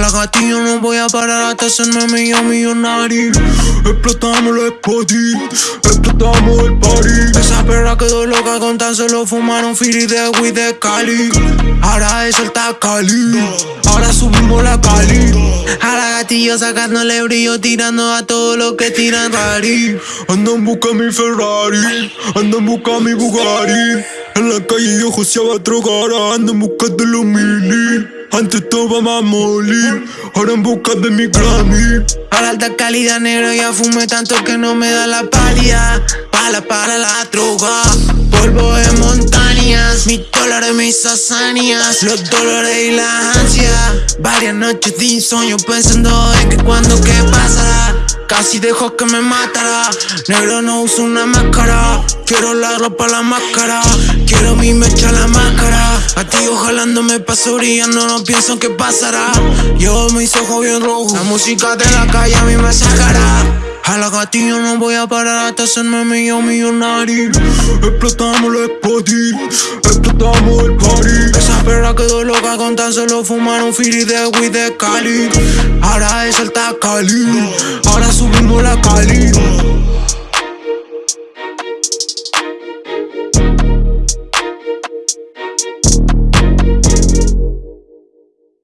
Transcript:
la gatilla no voy a parar hasta hacerme millo millonario. Explotamos el spotty, explotamos el party. Esa perra quedó loca con tan solo fumar un fili de weed de Cali. Ahora eso está Cali, ahora subimos la Cali. A la gatillo sacándole brillo, tirando a todo lo que tiran rari. Ando en busca mi Ferrari, ando en busca mi Bugatti. En la calle yo joseaba drogar, ando en busca de los mini. Antes estaba más molly, ahora en busca de mi Grammy. A la alta calidad negro ya fumé tanto que no me da la pálida. Pala para la droga, polvo de montañas, mis dólares, mis hazañas, los dolores y las ansias. Varias noches de insomnio pensando en que cuando qué pasará. Casi dejo que me matara. Negro no uso una máscara. Quiero la ropa, la máscara. Quiero mi mecha, la máscara. Jalándome paso brillando, no pienso en qué pasará. Yo mis ojos bien rojos. La música de la calle a mí me sacará. A la gatilla no voy a parar hasta hacerme millón millonario. Explotamos el spotty, explotamos el party. Esa perra quedó loca con tan solo fumar un fili de weed de Cali. Ahora es el Cali, ahora subimos la Cali.